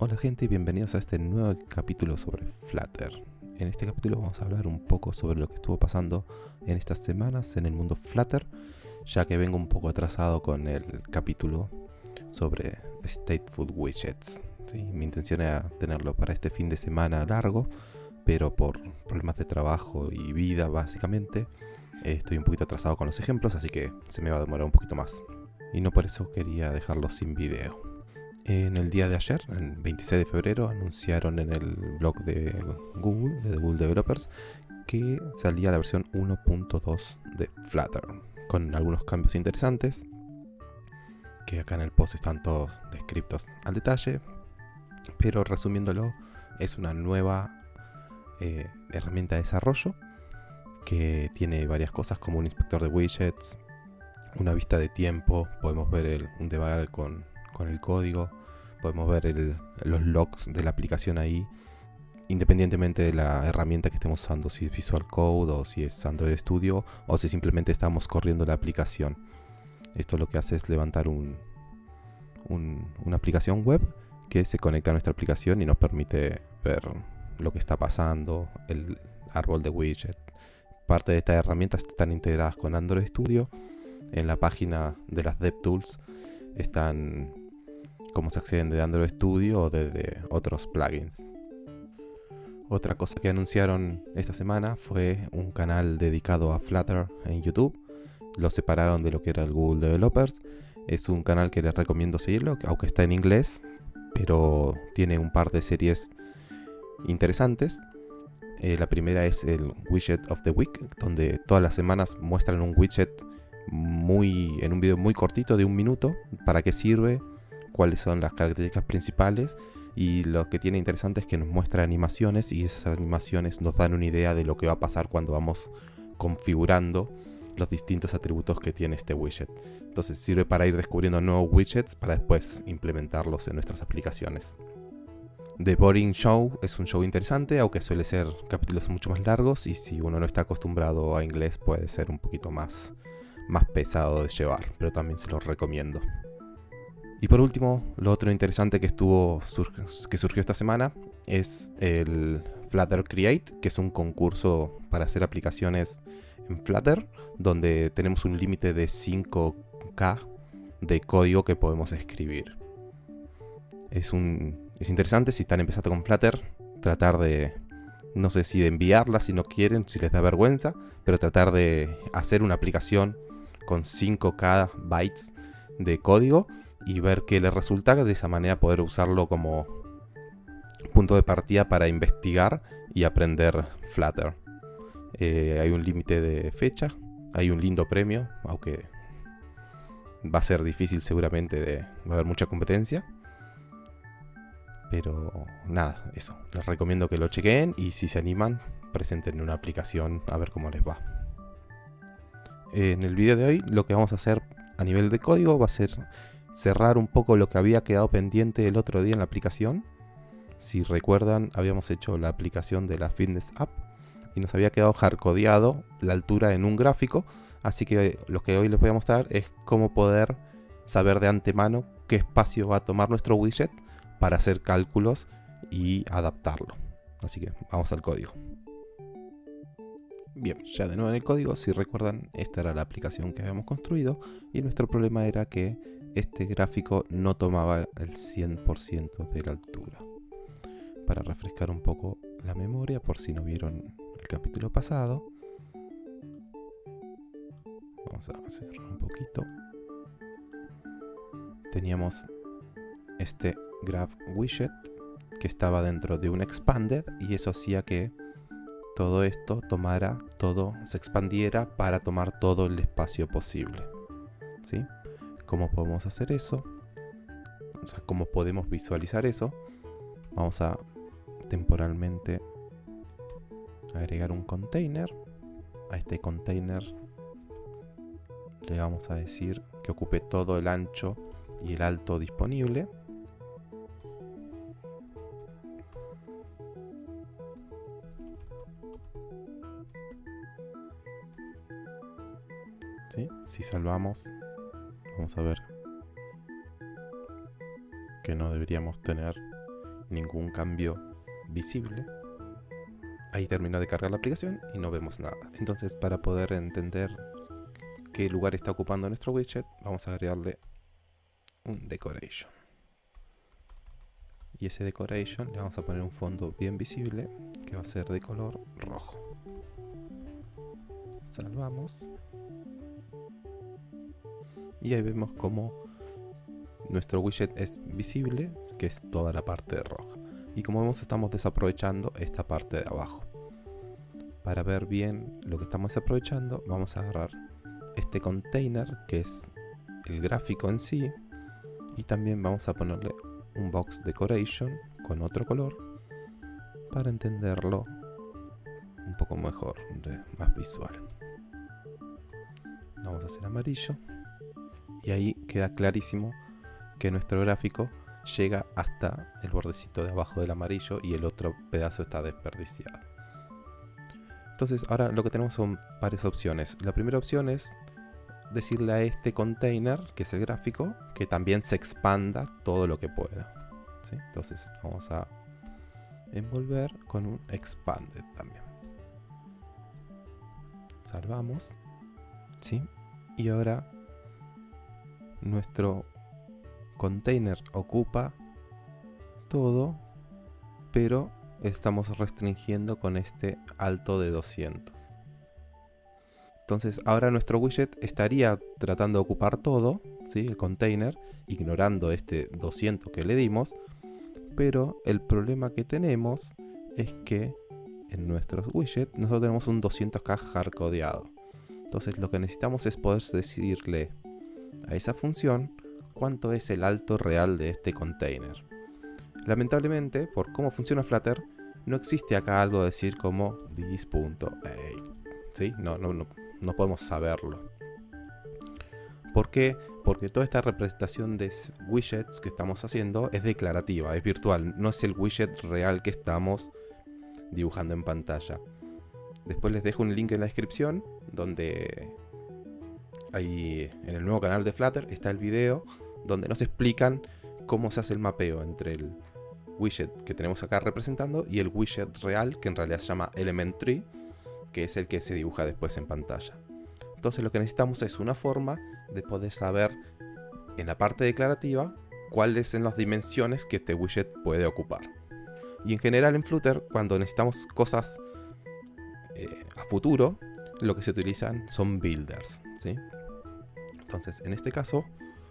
Hola gente y bienvenidos a este nuevo capítulo sobre Flutter. En este capítulo vamos a hablar un poco sobre lo que estuvo pasando en estas semanas en el mundo Flutter, ya que vengo un poco atrasado con el capítulo sobre Stateful Widgets. Mi intención era tenerlo para este fin de semana largo, pero por problemas de trabajo y vida básicamente, estoy un poquito atrasado con los ejemplos, así que se me va a demorar un poquito más. Y no por eso quería dejarlo sin video. En el día de ayer, el 26 de febrero, anunciaron en el blog de Google, de Google Developers, que salía la versión 1.2 de Flutter, con algunos cambios interesantes, que acá en el post están todos descritos al detalle, pero resumiéndolo, es una nueva eh, herramienta de desarrollo que tiene varias cosas como un inspector de widgets, una vista de tiempo, podemos ver un debugger con, con el código, podemos ver los logs de la aplicación ahí, independientemente de la herramienta que estemos usando, si es Visual Code o si es Android Studio o si simplemente estamos corriendo la aplicación. Esto lo que hace es levantar un, una aplicación web que se conecta a nuestra aplicación y nos permite ver lo que está pasando, el árbol de widget. Parte de estas herramientas están integradas con Android Studio. En la página de las DevTools están cómo se acceden de Android Studio o desde otros plugins. Otra cosa que anunciaron esta semana fue un canal dedicado a Flutter en YouTube. Lo separaron de lo que era el Google Developers. Es un canal que les recomiendo seguirlo, aunque está en inglés, pero tiene un par de series interesantes. Eh, la primera es el Widget of the Week, donde todas las semanas muestran un widget muy en un video muy cortito de un minuto, para qué sirve, cuáles son las características principales y lo que tiene interesante es que nos muestra animaciones y esas animaciones nos dan una idea de lo que va a pasar cuando vamos configurando los distintos atributos que tiene este widget. Entonces sirve para ir descubriendo nuevos widgets para después implementarlos en nuestras aplicaciones. The Boring Show es un show interesante, aunque suele ser capítulos mucho más largos y si uno no está acostumbrado a inglés puede ser un poquito más, más pesado de llevar, pero también se los recomiendo. Y por último, lo otro interesante que estuvo que surgió esta semana es el Flutter Create, que es un concurso para hacer aplicaciones en Flutter, donde tenemos un límite de 5K de código que podemos escribir. Es, un, es interesante si están empezando con Flutter, tratar de, no sé si de enviarla si no quieren, si les da vergüenza, pero tratar de hacer una aplicación con 5K bytes de código y ver qué le resulta, de esa manera poder usarlo como punto de partida para investigar y aprender Flutter. Eh, hay un límite de fecha, hay un lindo premio, aunque va a ser difícil seguramente, de, va a haber mucha competencia. Pero nada, eso, les recomiendo que lo chequeen y si se animan, presenten una aplicación a ver cómo les va. En el vídeo de hoy lo que vamos a hacer a nivel de código va a ser cerrar un poco lo que había quedado pendiente el otro día en la aplicación. Si recuerdan, habíamos hecho la aplicación de la Fitness App y nos había quedado hardcodeado la altura en un gráfico. Así que lo que hoy les voy a mostrar es cómo poder saber de antemano qué espacio va a tomar nuestro widget para hacer cálculos y adaptarlo. Así que vamos al código. Bien, ya de nuevo en el código, si recuerdan, esta era la aplicación que habíamos construido y nuestro problema era que este gráfico no tomaba el 100% de la altura. Para refrescar un poco la memoria, por si no vieron el capítulo pasado, vamos a cerrar un poquito. Teníamos este graph widget que estaba dentro de un expanded y eso hacía que todo esto tomara todo, se expandiera para tomar todo el espacio posible. ¿Sí? ¿Cómo podemos hacer eso? O sea, ¿cómo podemos visualizar eso? Vamos a temporalmente agregar un container. A este container le vamos a decir que ocupe todo el ancho y el alto disponible. Si salvamos vamos a ver que no deberíamos tener ningún cambio visible. Ahí terminó de cargar la aplicación y no vemos nada. Entonces para poder entender qué lugar está ocupando nuestro widget, vamos a agregarle un decoration. Y ese decoration le vamos a poner un fondo bien visible que va a ser de color rojo. Salvamos. Y ahí vemos como nuestro widget es visible, que es toda la parte roja. Y como vemos estamos desaprovechando esta parte de abajo. Para ver bien lo que estamos desaprovechando, vamos a agarrar este container, que es el gráfico en sí, y también vamos a ponerle un box decoration con otro color para entenderlo un poco mejor, más visual. Vamos a hacer amarillo y ahí queda clarísimo que nuestro gráfico llega hasta el bordecito de abajo del amarillo y el otro pedazo está desperdiciado. Entonces ahora lo que tenemos son varias opciones. La primera opción es decirle a este container, que es el gráfico, que también se expanda todo lo que pueda. Entonces vamos a envolver con un expanded también. Salvamos. ¿Sí? Y ahora nuestro container ocupa todo, pero estamos restringiendo con este alto de 200. Entonces ahora nuestro widget estaría tratando de ocupar todo, ¿sí? el container, ignorando este 200 que le dimos, pero el problema que tenemos es que en nuestros widgets nosotros tenemos un 200k hardcodeado. Entonces lo que necesitamos es poder decirle a esa función cuánto es el alto real de este container. Lamentablemente, por cómo funciona Flutter, no existe acá algo de decir como this.8. ¿Sí? No, no, no, no podemos saberlo. ¿Por qué? Porque toda esta representación de widgets que estamos haciendo es declarativa, es virtual, no es el widget real que estamos dibujando en pantalla. Después les dejo un link en la descripción donde ahí en el nuevo canal de Flutter está el video donde nos explican cómo se hace el mapeo entre el widget que tenemos acá representando y el widget real que en realidad se llama Elementary que es el que se dibuja después en pantalla. Entonces lo que necesitamos es una forma de poder saber en la parte declarativa cuáles son las dimensiones que este widget puede ocupar. Y en general en Flutter, cuando necesitamos cosas eh, a futuro, lo que se utilizan son builders. ¿sí? Entonces, en este caso,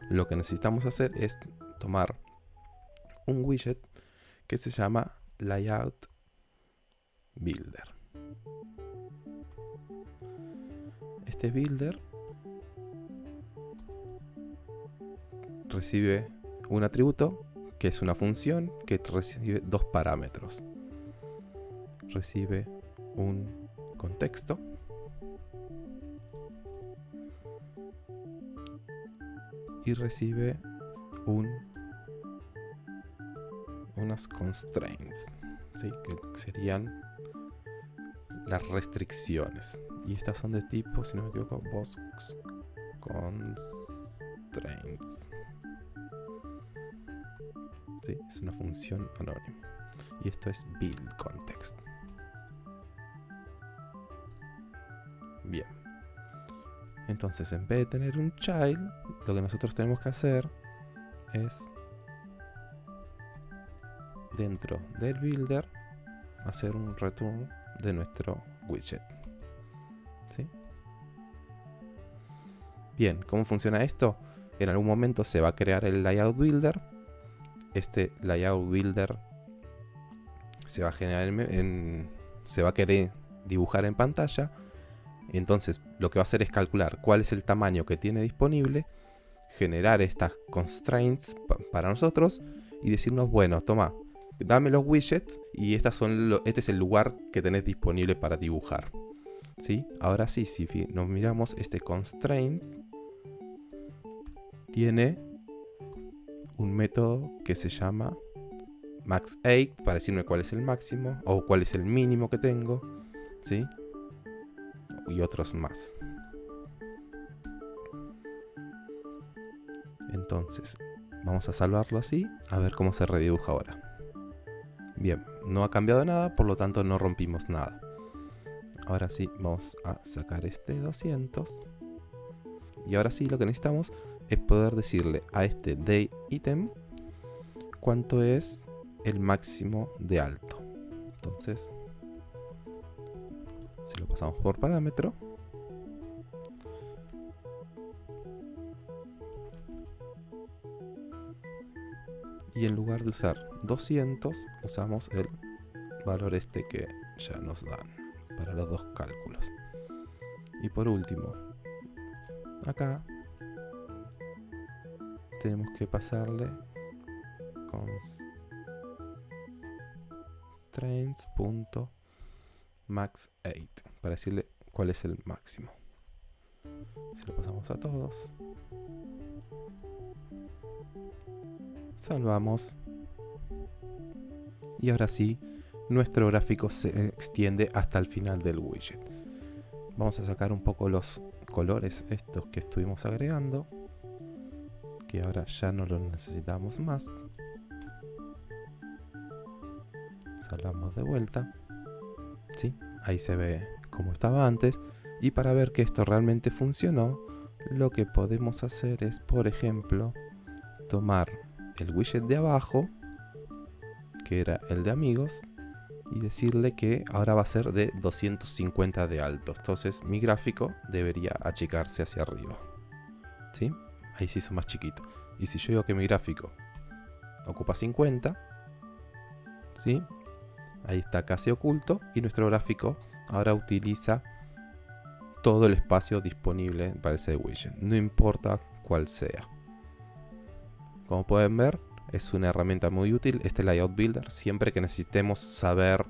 lo que necesitamos hacer es tomar un widget que se llama Layout Builder. Este builder recibe un atributo que es una función que recibe dos parámetros. Recibe un contexto y recibe un unas constraints, que serían las restricciones. Y estas son de tipo, si no me equivoco, box constraints. Sí, es una función anónima. Y esto es build context. Bien. Entonces, en vez de tener un child, lo que nosotros tenemos que hacer es dentro del builder hacer un return de nuestro widget. ¿Sí? Bien, ¿cómo funciona esto? En algún momento se va a crear el layout builder. Este layout builder se va a generar en, se va a querer dibujar en pantalla. Entonces, lo que va a hacer es calcular cuál es el tamaño que tiene disponible, generar estas constraints para nosotros y decirnos, bueno, toma, dame los widgets y estas son este es el lugar que tenés disponible para dibujar. ¿Sí? Ahora sí, si nos miramos este constraints, tiene un método que se llama max8 para decirme cuál es el máximo o cuál es el mínimo que tengo. ¿Sí? Y otros más. Entonces, vamos a salvarlo así, a ver cómo se redibuja ahora. Bien, no ha cambiado nada, por lo tanto no rompimos nada. Ahora sí, vamos a sacar este 200. Y ahora sí, lo que necesitamos es poder decirle a este day item cuánto es el máximo de alto. Entonces, si lo pasamos por parámetro, y en lugar de usar 200 usamos el valor este que ya nos dan para los dos cálculos. Y por último acá tenemos que pasarle constraints.max8 para decirle cuál es el máximo si lo pasamos a todos Salvamos. Y ahora sí, nuestro gráfico se extiende hasta el final del widget. Vamos a sacar un poco los colores estos que estuvimos agregando. Que ahora ya no los necesitamos más. Salvamos de vuelta. ¿Sí? Ahí se ve como estaba antes. Y para ver que esto realmente funcionó, lo que podemos hacer es, por ejemplo, tomar el widget de abajo, que era el de amigos, y decirle que ahora va a ser de 250 de alto. Entonces mi gráfico debería achicarse hacia arriba. ¿Sí? Ahí se hizo más chiquito. Y si yo digo que mi gráfico ocupa 50, ¿sí? Ahí está casi oculto y nuestro gráfico ahora utiliza todo el espacio disponible para ese widget. No importa cuál sea. Como pueden ver, es una herramienta muy útil este Layout Builder. Siempre que necesitemos saber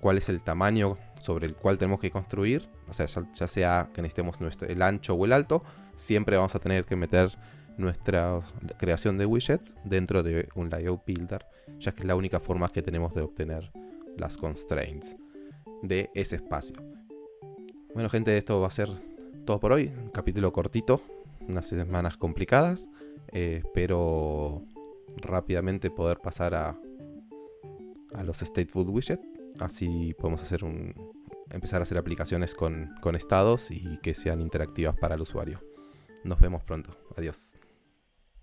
cuál es el tamaño sobre el cual tenemos que construir, o sea, ya, sea que necesitemos el ancho o el alto, siempre vamos a tener que meter nuestra creación de widgets dentro de un Layout Builder, ya que es la única forma que tenemos de obtener las constraints de ese espacio. Bueno gente, esto va a ser todo por hoy, un capítulo cortito, unas semanas complicadas. Eh, espero rápidamente poder pasar a, a los stateful widget. Así podemos hacer un, empezar a hacer aplicaciones con, con estados y que sean interactivas para el usuario. Nos vemos pronto. Adiós.